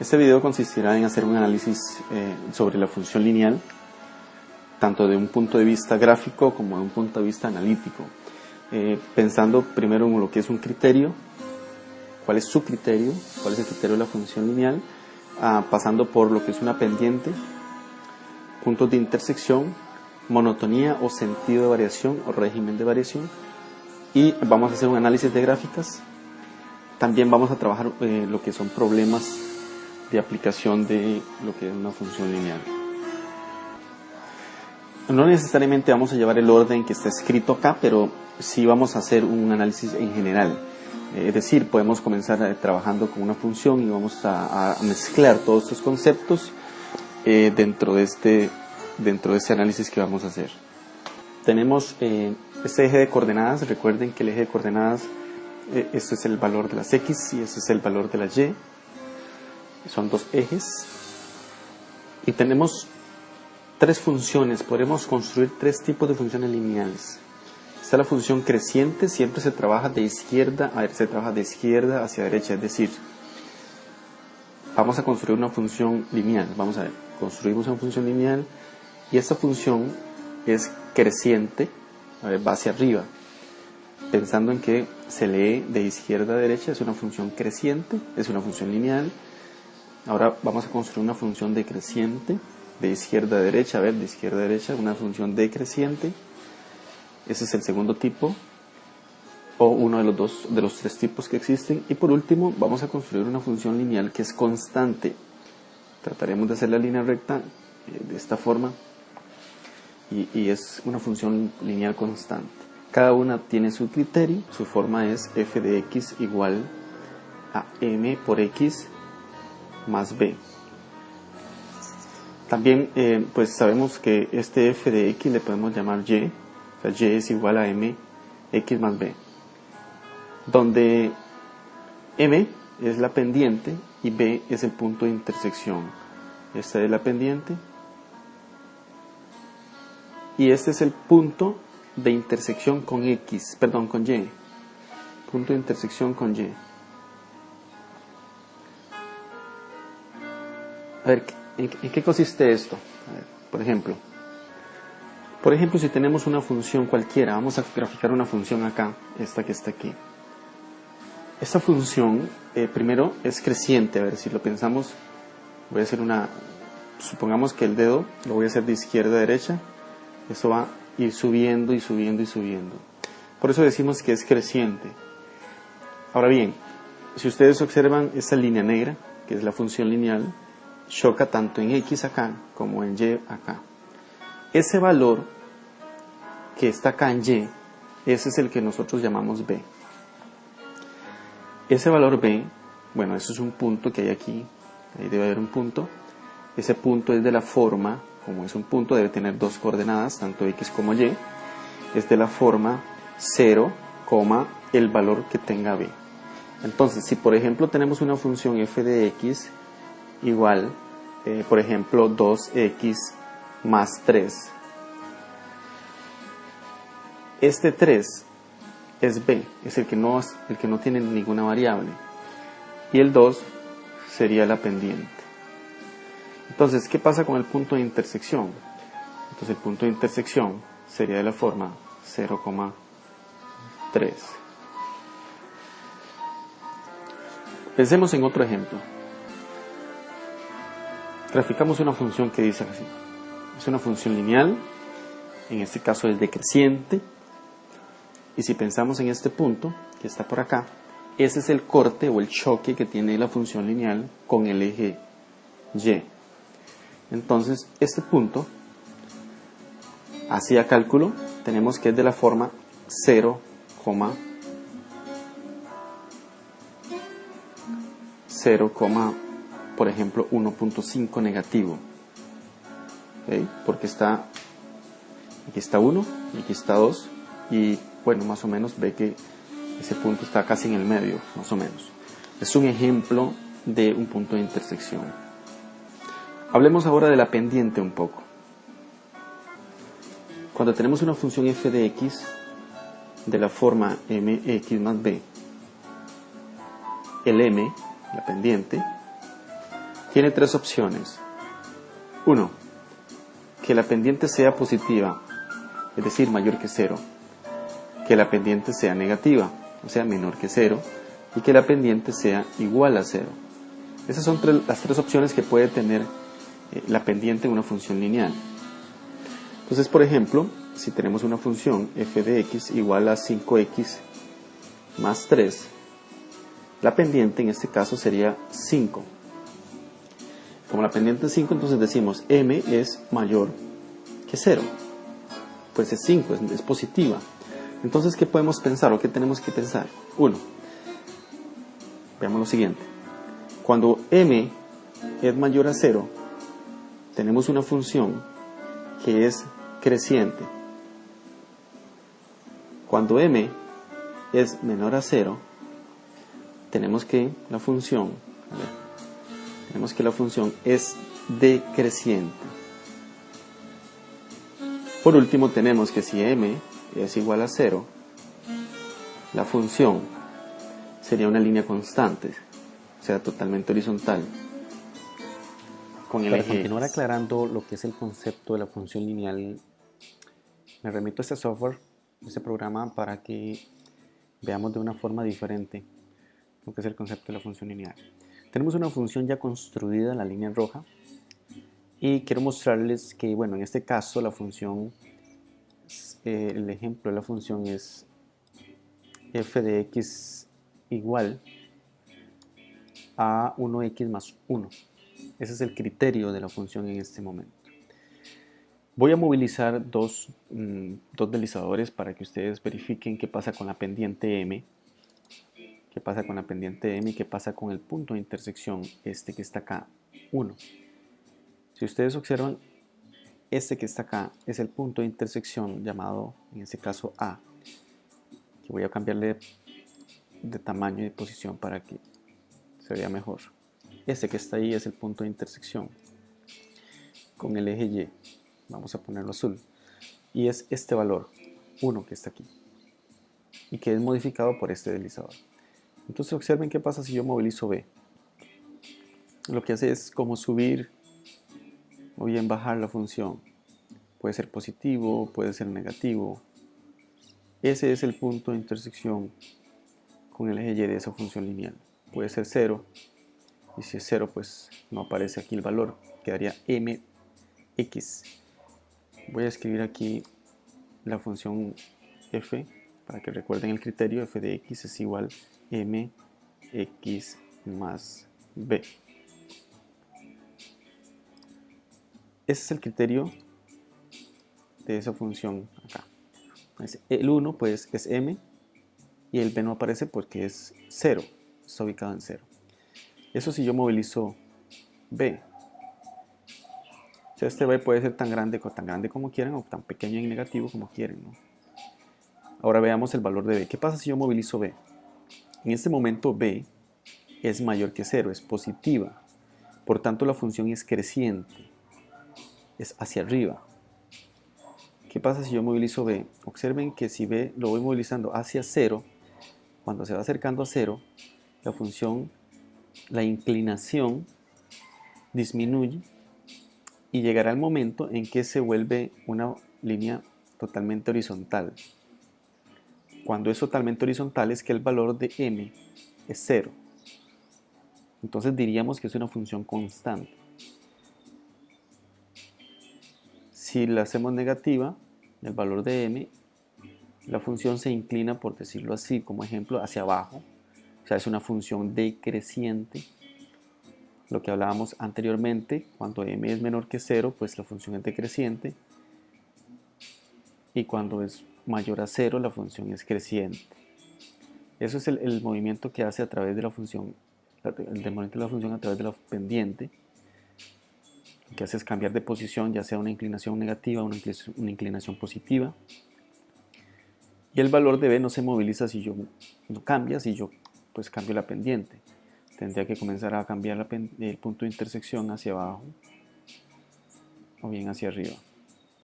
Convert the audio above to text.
Este video consistirá en hacer un análisis eh, sobre la función lineal, tanto de un punto de vista gráfico como de un punto de vista analítico, eh, pensando primero en lo que es un criterio, cuál es su criterio, cuál es el criterio de la función lineal, ah, pasando por lo que es una pendiente, puntos de intersección, monotonía o sentido de variación o régimen de variación, y vamos a hacer un análisis de gráficas. También vamos a trabajar eh, lo que son problemas de aplicación de lo que es una función lineal. No necesariamente vamos a llevar el orden que está escrito acá, pero sí vamos a hacer un análisis en general. Eh, es decir, podemos comenzar eh, trabajando con una función y vamos a, mezclar todos estos conceptos eh, dentro, de este, dentro de este análisis que vamos a hacer. Tenemos este eje de coordenadas, recuerden que el eje de coordenadas, esto es el valor de las x y este es el valor de las y son dos ejes y tenemos tres funciones, podemos construir tres tipos de funciones lineales. Está la función creciente, siempre se trabaja de izquierda, a se trabaja de izquierda hacia derecha, es decir, vamos a construir una función lineal, vamos a ver, construimos una función lineal y esta función es creciente, va hacia arriba, pensando en que se lee de izquierda a derecha, es una función creciente, es una función lineal, Ahora vamos a construir una función decreciente de izquierda a derecha, a ver, de izquierda a derecha, una función decreciente. Ese es el segundo tipo o uno de los dos de los tres tipos que existen y por último vamos a construir una función lineal que es constante. Trataremos de hacer la línea recta eh, de esta forma y, y es una función lineal constante. Cada una tiene su criterio, su forma es f de x igual a m por x más b. También eh, pues sabemos que este f de x le podemos llamar y, o sea, y es igual a m x más b, donde m es la pendiente y b es el punto de intersección. Esta es la pendiente y este es el punto de intersección con x, perdón, con y, punto de intersección con y. A ver, ¿en, qué consiste esto? por ejemplo, por ejemplo, si tenemos una función cualquiera, vamos a graficar una función acá, esta que está aquí. Esta función, eh, primero, es creciente. A ver, si lo pensamos, voy a hacer una, supongamos que el dedo lo voy a hacer de izquierda a derecha, eso va a ir subiendo y subiendo y subiendo. Por eso decimos que es creciente. Ahora bien, si ustedes observan esta línea negra, que es la función lineal, choca tanto en X acá como en Y acá. Ese valor que está acá en Y, ese es el que nosotros llamamos B. Ese valor B, bueno, eso es un punto que hay aquí, ahí debe haber un punto. Ese punto es de la forma, como es un punto, debe tener dos coordenadas, tanto X como Y, es de la forma 0, el valor que tenga B. Entonces, si por ejemplo tenemos una función f de x igual, eh, por ejemplo, 2x más 3. Este 3 es b, es el que no, el que no tiene ninguna variable. Y el 2 sería la pendiente. Entonces, ¿qué pasa con el punto de intersección? Entonces, el punto de intersección sería de la forma 0,3. Pensemos en otro ejemplo graficamos una función que dice así. Es una función lineal, en este caso es decreciente, y si pensamos en este punto, que está por acá, ese es el corte o el choque que tiene la función lineal con el eje y. Entonces, este punto, hacia cálculo, tenemos que es de la forma 0, 0, por ejemplo, 1.5 negativo. Porque está, aquí está 1 y aquí está 2 y bueno, más o menos ve que ese punto está casi en el medio, más o menos. Es un ejemplo de un punto de intersección. Hablemos ahora de la pendiente un poco. Cuando tenemos una función f de x de la forma mx más b, el m, la pendiente, tiene tres opciones. Uno, que la pendiente sea positiva, es decir, mayor que cero. Que la pendiente sea negativa, o sea, menor que cero. Y que la pendiente sea igual a cero. Esas son las tres opciones que puede tener eh, la pendiente en una función lineal. Entonces, por ejemplo, si tenemos una función f de x igual a 5x más 3, la pendiente en este caso sería 5. Como la pendiente es 5, entonces decimos m es mayor que 0. Pues es 5, es, positiva. Entonces, ¿qué podemos pensar o qué tenemos que pensar? 1. Veamos lo siguiente. Cuando m es mayor a 0, tenemos una función que es creciente. Cuando m es menor a 0, tenemos que la función, tenemos que la función es decreciente. Por último tenemos que si m es igual a 0, la función sería una línea constante, o sea, totalmente horizontal. Con el Para continuar aclarando lo que es el concepto de la función lineal, me remito a este software, este programa, para que veamos de una forma diferente lo que es el concepto de la función lineal. Tenemos una función ya construida en la línea roja y quiero mostrarles que, bueno, en este caso la función, eh, el ejemplo de la función es f de x igual a 1x más 1. Ese es el criterio de la función en este momento. Voy a movilizar dos, mm, dos deslizadores para que ustedes verifiquen qué pasa con la pendiente m qué pasa con la pendiente M qué pasa con el punto de intersección, este que está acá, 1. Si ustedes observan, este que está acá es el punto de intersección llamado, en este caso A, que voy a cambiarle de tamaño y de posición para que se vea mejor. Este que está ahí es el punto de intersección con el eje Y. Vamos a ponerlo azul. Y es este valor, 1 que está aquí. Y que es modificado por este deslizador. Entonces observen qué pasa si yo movilizo B. Lo que hace es como subir o bien bajar la función. Puede ser positivo, puede ser negativo. Ese es el punto de intersección con el eje Y de esa función lineal. Puede ser 0 y si es 0 pues no aparece aquí el valor, quedaría mx. Voy a escribir aquí la función f para que recuerden el criterio f de x es igual mx más b. Ese es el criterio de esa función acá. El 1 pues es m y el b no aparece porque es 0, está ubicado en 0. Eso si yo movilizo b. este b puede ser tan grande, tan grande como quieran o tan pequeño y negativo como quieren. Ahora veamos el valor de b. ¿Qué pasa si yo movilizo b? En este momento b es mayor que 0, es positiva. Por tanto, la función es creciente, es hacia arriba. ¿Qué pasa si yo movilizo b? Observen que si b lo voy movilizando hacia 0, cuando se va acercando a 0, la función, la inclinación disminuye y llegará el momento en que se vuelve una línea totalmente horizontal. Cuando es totalmente horizontal es que el valor de m es 0. Entonces diríamos que es una función constante. Si la hacemos negativa, el valor de m, la función se inclina, por decirlo así, como ejemplo, hacia abajo. O sea, es una función decreciente. Lo que hablábamos anteriormente, cuando m es menor que 0, pues la función es decreciente. Y cuando es mayor a cero, la función es creciente. Eso es el, movimiento que hace a través de la función, el movimiento de la función a través de la pendiente, Lo que hace es cambiar de posición, ya sea una inclinación negativa o una, inclinación positiva. Y el valor de B no se moviliza si yo no cambia, si yo pues cambio la pendiente. Tendría que comenzar a cambiar el punto de intersección hacia abajo o bien hacia arriba.